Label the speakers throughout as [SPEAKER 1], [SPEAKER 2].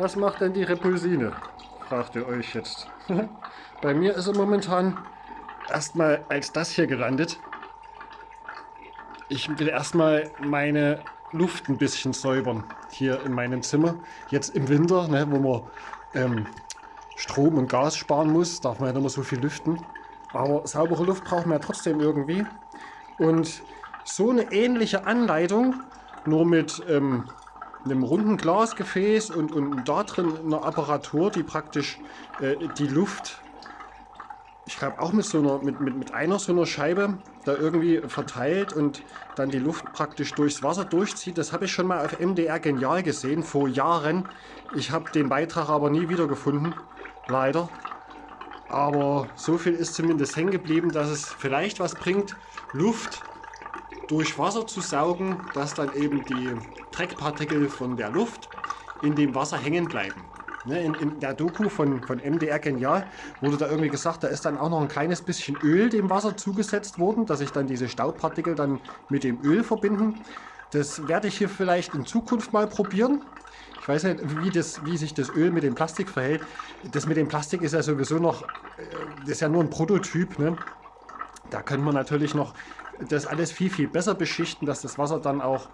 [SPEAKER 1] Was macht denn die Repulsine? Fragt ihr euch jetzt. Bei mir ist er momentan erstmal als das hier gelandet. Ich will erstmal meine Luft ein bisschen säubern hier in meinem Zimmer. Jetzt im Winter, ne, wo man ähm, Strom und Gas sparen muss, darf man ja nicht mehr so viel lüften. Aber saubere Luft braucht man ja trotzdem irgendwie. Und so eine ähnliche Anleitung, nur mit ähm, einem runden Glasgefäß und, und da drin eine Apparatur, die praktisch äh, die Luft, ich glaube auch mit, so einer, mit, mit, mit einer so einer Scheibe da irgendwie verteilt und dann die Luft praktisch durchs Wasser durchzieht. Das habe ich schon mal auf MDR Genial gesehen, vor Jahren. Ich habe den Beitrag aber nie wiedergefunden, leider. Aber so viel ist zumindest hängen geblieben, dass es vielleicht was bringt, Luft durch Wasser zu saugen, dass dann eben die Dreckpartikel von der Luft in dem Wasser hängen bleiben. Ne, in, in, der Doku von, von MDR Genial wurde da irgendwie gesagt, da ist dann auch noch ein kleines bisschen Öl dem Wasser zugesetzt worden, dass sich dann diese Staubpartikel dann mit dem Öl verbinden. Das werde ich hier vielleicht in Zukunft mal probieren. Ich weiß nicht, wie, das, wie sich das Öl mit dem Plastik verhält. Das mit dem Plastik ist ja sowieso noch, äh, das ist ja nur ein Prototyp. Ne? Da können wir natürlich noch das alles viel, viel besser beschichten, dass das Wasser dann auch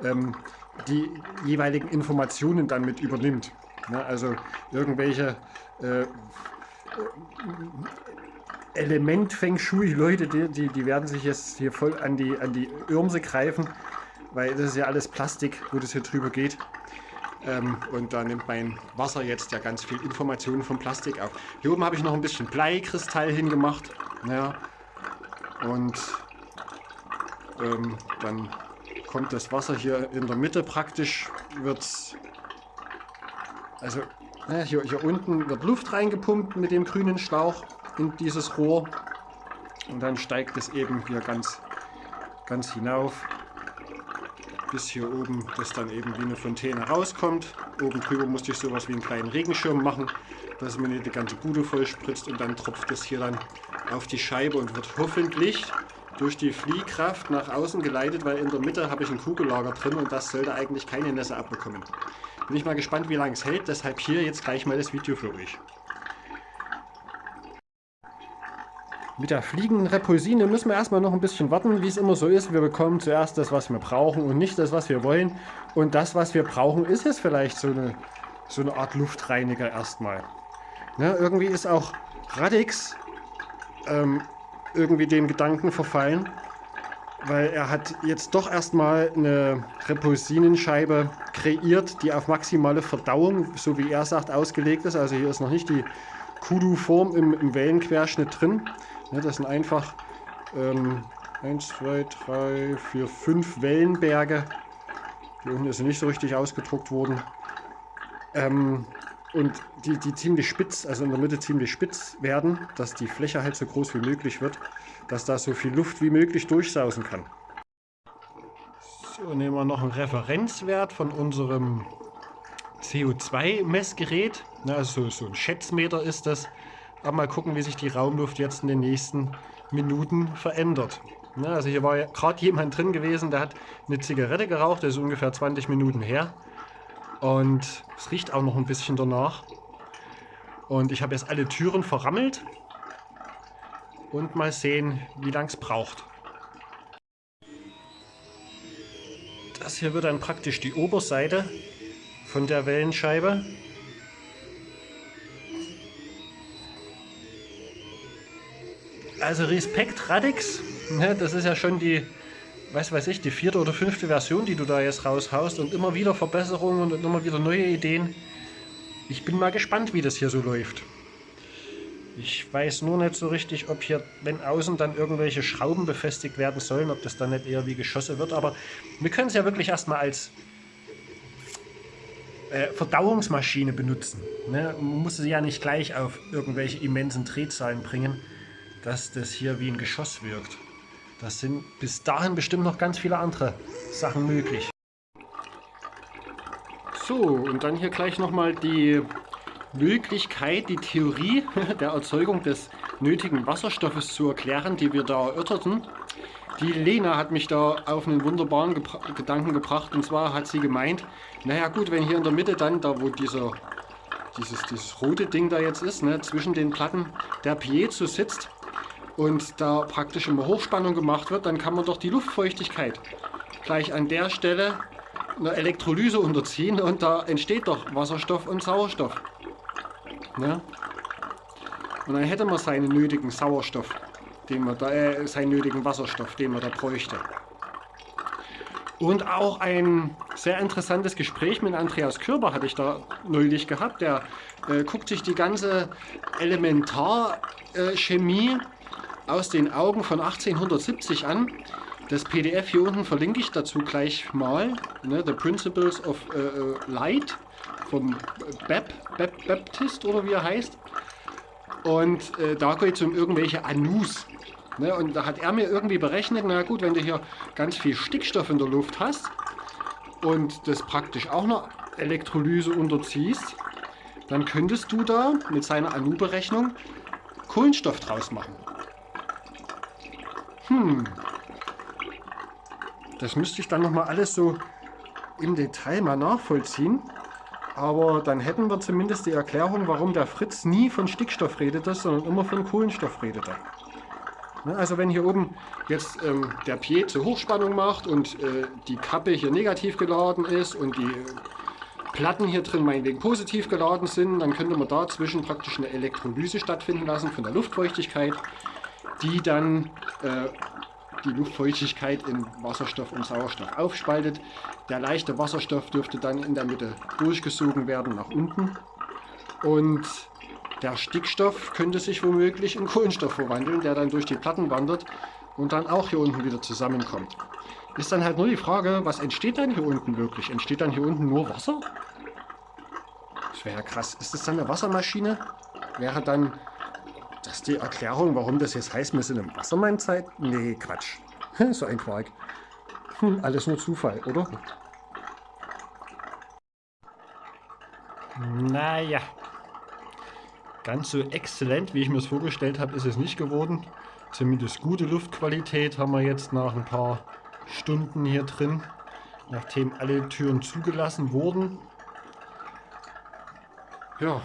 [SPEAKER 1] ähm, die jeweiligen Informationen dann mit übernimmt. Ne? Also irgendwelche äh, Element Feng Shui Leute, die, die, die, werden sich jetzt hier voll an die, an die Irmse greifen, weil das ist ja alles Plastik, wo das hier drüber geht. Ähm, und da nimmt mein Wasser jetzt ja ganz viel Informationen vom Plastik auf. Hier oben habe ich noch ein bisschen Bleikristall hingemacht. Ja. Und ähm, dann kommt das Wasser hier in der Mitte praktisch, wird also ja, hier, hier unten wird Luft reingepumpt mit dem grünen Schlauch in dieses Rohr und dann steigt es eben hier ganz, ganz hinauf bis hier oben das dann eben wie eine Fontäne rauskommt. Oben drüber musste ich sowas wie einen kleinen Regenschirm machen, dass mir nicht die ganze Bude voll spritzt und dann tropft es hier dann auf die Scheibe und wird hoffentlich durch die Fliehkraft nach außen geleitet, weil in der Mitte habe ich ein Kugellager drin und das sollte eigentlich keine Nässe abbekommen. Bin ich mal gespannt, wie lange es hält, deshalb hier jetzt gleich mal das Video für euch. Mit der fliegenden Repulsine müssen wir erstmal noch ein bisschen warten, wie es immer so ist. Wir bekommen zuerst das, was wir brauchen und nicht das, was wir wollen. Und das, was wir brauchen, ist jetzt vielleicht so eine, so eine Art Luftreiniger erstmal. Ne, irgendwie ist auch Radix ähm, irgendwie dem Gedanken verfallen, weil er hat jetzt doch erstmal eine Repulsinenscheibe kreiert, die auf maximale Verdauung, so wie er sagt, ausgelegt ist. Also hier ist noch nicht die Kudu-Form im, im, Wellenquerschnitt drin. Ja, das sind einfach ähm, 1, 2, 3, 4, 5 Wellenberge. Hier unten ist nicht so richtig ausgedruckt worden. Ähm, und die, die ziemlich spitz, also in der Mitte ziemlich spitz werden, dass die Fläche halt so groß wie möglich wird, dass da so viel Luft wie möglich durchsausen kann. So, nehmen wir noch einen Referenzwert von unserem CO2-Messgerät. Also so ein Schätzmeter ist das. Aber mal gucken, wie sich die Raumluft jetzt in den nächsten Minuten verändert. Also hier war ja gerade jemand drin gewesen, der hat eine Zigarette geraucht, das ist ungefähr 20 Minuten her. Und es riecht auch noch ein bisschen danach. Und ich habe jetzt alle Türen verrammelt. Und mal sehen, wie lang es braucht. Das hier wird dann praktisch die Oberseite von der Wellenscheibe. Also Respekt Radix, das ist ja schon die was weiß ich, die vierte oder fünfte Version, die du da jetzt raushaust und immer wieder Verbesserungen und immer wieder neue Ideen. Ich bin mal gespannt, wie das hier so läuft. Ich weiß nur nicht so richtig, ob hier, wenn außen dann irgendwelche Schrauben befestigt werden sollen, ob das dann nicht eher wie Geschosse wird. Aber wir können es ja wirklich erstmal als äh, Verdauungsmaschine benutzen. Ne? Man muss sie ja nicht gleich auf irgendwelche immensen Drehzahlen bringen, dass das hier wie ein Geschoss wirkt. Das sind bis dahin bestimmt noch ganz viele andere Sachen möglich. So, und dann hier gleich nochmal die Möglichkeit, die Theorie der Erzeugung des nötigen Wasserstoffes zu erklären, die wir da erörterten. Die Lena hat mich da auf einen wunderbaren Gebra Gedanken gebracht. Und zwar hat sie gemeint, naja gut, wenn hier in der Mitte dann, da wo dieser, dieses, dieses rote Ding da jetzt ist, ne, zwischen den Platten der Piezo sitzt und da praktisch immer Hochspannung gemacht wird, dann kann man doch die Luftfeuchtigkeit gleich an der Stelle einer Elektrolyse unterziehen und da entsteht doch Wasserstoff und Sauerstoff. Ne? Und dann hätte man seinen nötigen Sauerstoff den man da, äh, seinen nötigen Wasserstoff, den man da bräuchte. Und auch ein sehr interessantes Gespräch mit Andreas Körber hatte ich da neulich gehabt. Der äh, guckt sich die ganze Elementarchemie aus den Augen von 1870 an. Das PDF hier unten verlinke ich dazu gleich mal. Ne, The Principles of äh, äh Light vom Bap, Bap, Baptist oder wie er heißt. Und äh, da geht es um irgendwelche Anus. Ne, und da hat er mir irgendwie berechnet, na gut, wenn du hier ganz viel Stickstoff in der Luft hast und das praktisch auch einer Elektrolyse unterziehst, dann könntest du da mit seiner Anu-Berechnung Kohlenstoff draus machen. Hm. Das müsste ich dann nochmal alles so im Detail mal nachvollziehen. Aber dann hätten wir zumindest die Erklärung, warum der Fritz nie von Stickstoff redete, sondern immer von Kohlenstoff redete. Ne, also wenn hier oben jetzt ähm, der zur Hochspannung macht und äh, die Kappe hier negativ geladen ist und die äh, Platten hier drin meinetwegen positiv geladen sind, dann könnte man dazwischen praktisch eine Elektrolyse stattfinden lassen von der Luftfeuchtigkeit, die dann äh, die Luftfeuchtigkeit in Wasserstoff und Sauerstoff aufspaltet. Der leichte Wasserstoff dürfte dann in der Mitte durchgesogen werden nach unten und der Stickstoff könnte sich womöglich in Kohlenstoff verwandeln, der dann durch die Platten wandert und dann auch hier unten wieder zusammenkommt. Ist dann halt nur die Frage, was entsteht dann hier unten wirklich? Entsteht dann hier unten nur Wasser? Das wäre ja krass. Ist das dann eine Wassermaschine? Wäre dann das die Erklärung, warum das jetzt heißt, wir sind im Wassermann-Zeit? Nee, Quatsch. so ein Quark. Hm, alles nur Zufall, oder? Naja, Ganz so exzellent, wie ich mir es vorgestellt habe, ist es nicht geworden. Zumindest gute Luftqualität haben wir jetzt nach ein paar Stunden hier drin, nachdem alle Türen zugelassen wurden. Ja,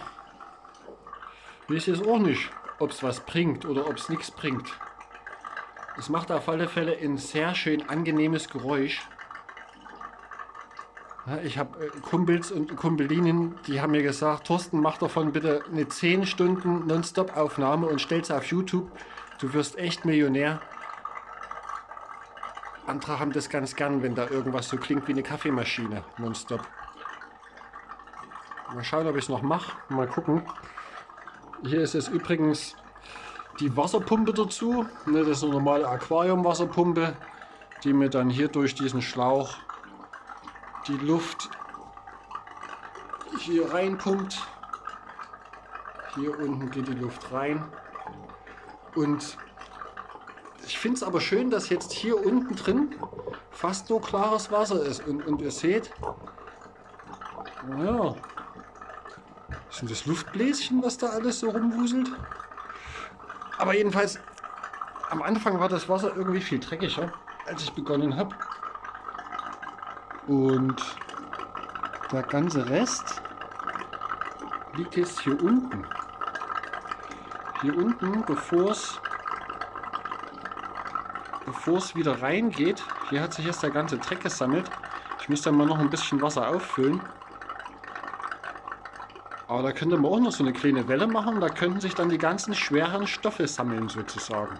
[SPEAKER 1] weiß jetzt auch nicht, ob es was bringt oder ob es nichts bringt. Es macht auf alle Fälle ein sehr schön angenehmes Geräusch. Ich habe äh, Kumpels und Kumpelinen, die haben mir gesagt, Thorsten, mach davon bitte eine 10 Stunden Nonstop-Aufnahme und stell's auf YouTube. Du wirst echt Millionär. Andere haben das ganz gern, wenn da irgendwas so klingt wie eine Kaffeemaschine, nonstop. Mal schauen, ob ich es noch mache. Mal gucken. Hier ist es übrigens die Wasserpumpe dazu. Ne, das ist eine normale Aquariumwasserpumpe, die mir dann hier durch diesen Schlauch die Luft hier reinpumpt. Hier unten geht die Luft rein. Und ich finde es aber schön, dass jetzt hier unten drin fast nur klares Wasser ist. Und, und ihr seht, naja, sind das Luftbläschen, was da alles so rumwuselt? Aber jedenfalls, am Anfang war das Wasser irgendwie viel dreckiger, als ich begonnen habe. Und der ganze Rest liegt jetzt hier unten. Hier unten, bevor es wieder reingeht, hier hat sich jetzt der ganze Dreck gesammelt. Ich muss dann mal noch ein bisschen Wasser auffüllen. Aber da könnte man auch noch so eine kleine Welle machen. Da könnten sich dann die ganzen schweren Stoffe sammeln sozusagen.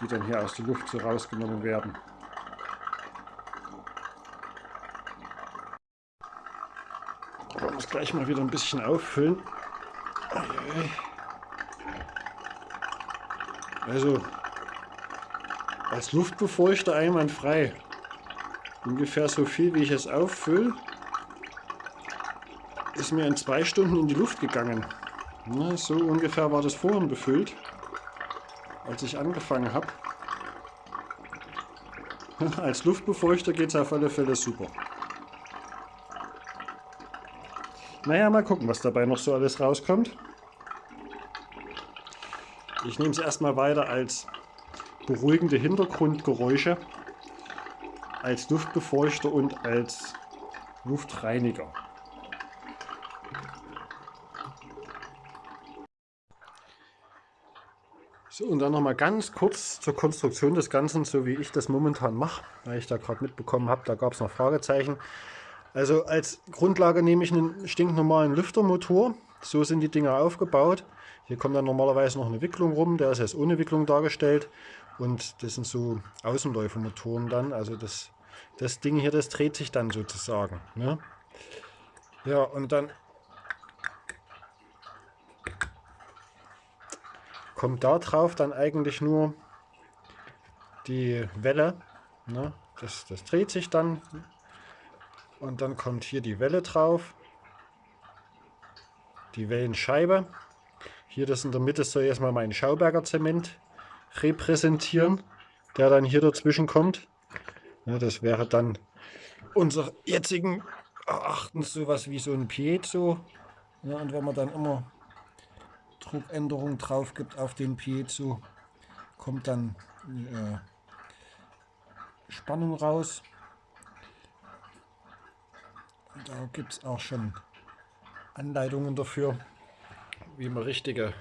[SPEAKER 1] Die dann hier aus der Luft so rausgenommen werden. gleich mal wieder ein bisschen auffüllen. Also als Luftbefeuchter einwandfrei. Ungefähr so viel wie ich es auffülle, ist mir in zwei Stunden in die Luft gegangen. Na, so ungefähr war das vorhin befüllt, als ich angefangen habe. Als Luftbefeuchter geht es auf alle Fälle super. Naja, mal gucken, was dabei noch so alles rauskommt. Ich nehme es erstmal weiter als beruhigende Hintergrundgeräusche als Luftbefeuchter und als Luftreiniger. So, und dann nochmal ganz kurz zur Konstruktion des Ganzen, so wie ich das momentan mache, weil ich da gerade mitbekommen habe, da gab es noch Fragezeichen. Also als Grundlage nehme ich einen stinknormalen Lüftermotor. So sind die Dinger aufgebaut. Hier kommt dann normalerweise noch eine Wicklung rum, der ist jetzt ohne Wicklung dargestellt. Und das sind so Außenläufermotoren dann. Also das, das Ding hier, das dreht sich dann sozusagen. Ne? Ja, und dann kommt da drauf dann eigentlich nur die Welle. Ne? Das, das dreht sich dann und dann kommt hier die Welle drauf. Die Wellenscheibe. Hier das in der Mitte soll erstmal mein Schauberger Zement repräsentieren, der dann hier dazwischen kommt. Ja, das wäre dann unser jetzigen Erachtens sowas wie so ein Piezo. Ja, und wenn man dann immer Druckänderung drauf gibt auf den Piezo, kommt dann äh, Spannung raus. Da gibt es auch schon Anleitungen dafür, wie man richtige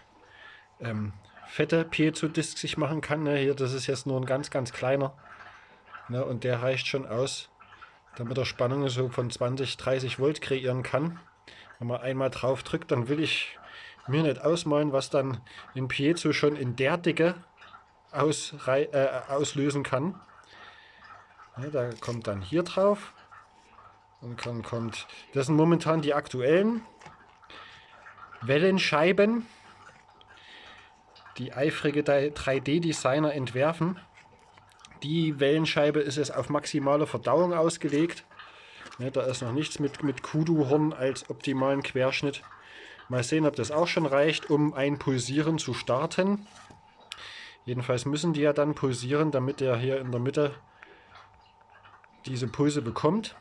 [SPEAKER 1] ähm, fette Piezo-Disc sich machen kann. Ne? Hier, das ist jetzt nur ein ganz, ganz kleiner. Ne? Und der reicht schon aus, damit er Spannungen so von 20, 30 Volt kreieren kann. Wenn man einmal drauf drückt, dann will ich mir nicht ausmalen, was dann ein Piezo schon in der Dicke aus, äh, auslösen kann. Ja, da kommt dann hier drauf. Und dann kommt, das sind momentan die aktuellen Wellenscheiben, die eifrige 3D-Designer entwerfen. Die Wellenscheibe ist es auf maximale Verdauung ausgelegt. Ja, da ist noch nichts mit, mit Kudu-Horn als optimalen Querschnitt. Mal sehen, ob das auch schon reicht, um ein Pulsieren zu starten. Jedenfalls müssen die ja dann pulsieren, damit er hier in der Mitte diese Pulse bekommt.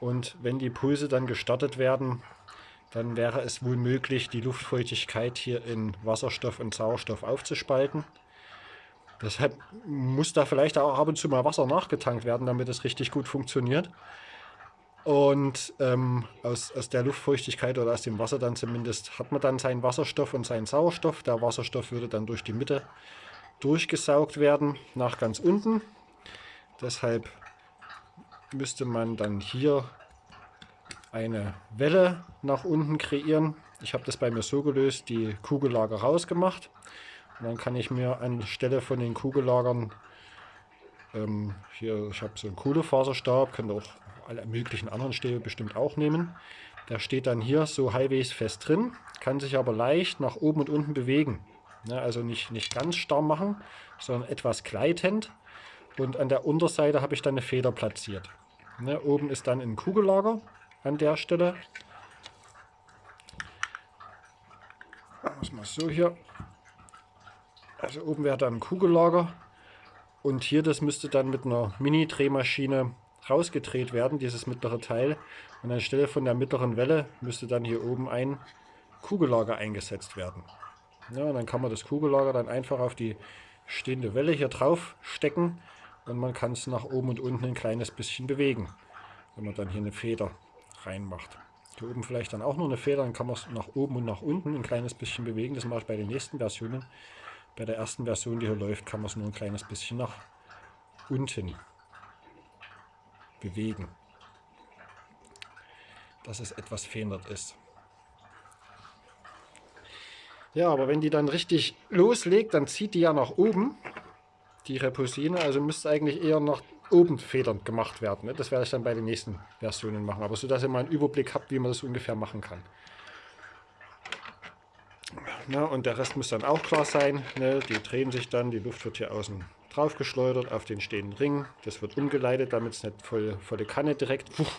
[SPEAKER 1] Und wenn die Pulse dann gestartet werden, dann wäre es wohl möglich, die Luftfeuchtigkeit hier in Wasserstoff und Sauerstoff aufzuspalten. Deshalb muss da vielleicht auch ab und zu mal Wasser nachgetankt werden, damit es richtig gut funktioniert. Und ähm, aus, aus der Luftfeuchtigkeit oder aus dem Wasser dann zumindest hat man dann seinen Wasserstoff und seinen Sauerstoff. Der Wasserstoff würde dann durch die Mitte durchgesaugt werden nach ganz unten. Deshalb müsste man dann hier eine Welle nach unten kreieren. Ich habe das bei mir so gelöst, die Kugellager rausgemacht. Und dann kann ich mir anstelle von den Kugellagern, ähm, hier, ich habe so einen Kohlefaserstab, könnt ihr auch alle möglichen anderen Stäbe bestimmt auch nehmen. Der steht dann hier so halbwegs fest drin, kann sich aber leicht nach oben und unten bewegen. Ja, also nicht, nicht ganz starr machen, sondern etwas gleitend. Und an der Unterseite habe ich dann eine Feder platziert. Ja, oben ist dann ein Kugellager an der Stelle. Machen wir so hier. Also oben wäre dann ein Kugellager. Und hier, das müsste dann mit einer Mini-Drehmaschine rausgedreht werden, dieses mittlere Teil. Und anstelle von der mittleren Welle müsste dann hier oben ein Kugellager eingesetzt werden. Ja, und dann kann man das Kugellager dann einfach auf die stehende Welle hier drauf stecken und man kann es nach oben und unten ein kleines bisschen bewegen, wenn man dann hier eine Feder reinmacht. Hier oben vielleicht dann auch noch eine Feder, dann kann man es nach oben und nach unten ein kleines bisschen bewegen. Das mache ich bei den nächsten Versionen. Bei der ersten Version, die hier läuft, kann man es nur ein kleines bisschen nach unten bewegen. Dass es etwas verändert ist. Ja, aber wenn die dann richtig loslegt, dann zieht die ja nach oben, die Reposine. Also müsste eigentlich eher nach oben federnd gemacht werden. Ne? Das werde ich dann bei den nächsten Versionen machen. Aber so, dass ihr mal einen Überblick habt, wie man das ungefähr machen kann. Na, und der Rest muss dann auch klar sein. Ne? Die drehen sich dann, die Luft wird hier außen drauf geschleudert auf den stehenden Ring. Das wird umgeleitet, damit es nicht voll, Kanne direkt pfuch,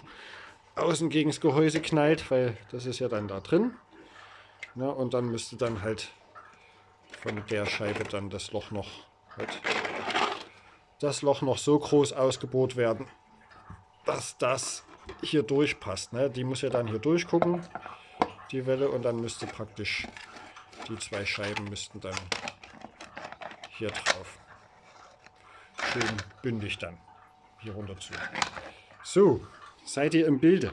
[SPEAKER 1] außen gegen das Gehäuse knallt, weil das ist ja dann da drin. Na, und dann müsste dann halt von der Scheibe dann das Loch noch halt, das Loch noch so groß ausgebohrt werden, dass das hier durchpasst. Ne? Die muss ja dann hier durchgucken, die Welle, und dann müsste praktisch die zwei Scheiben müssten dann hier drauf. Schön bündig dann hier runter zu. So, seid ihr im Bilde?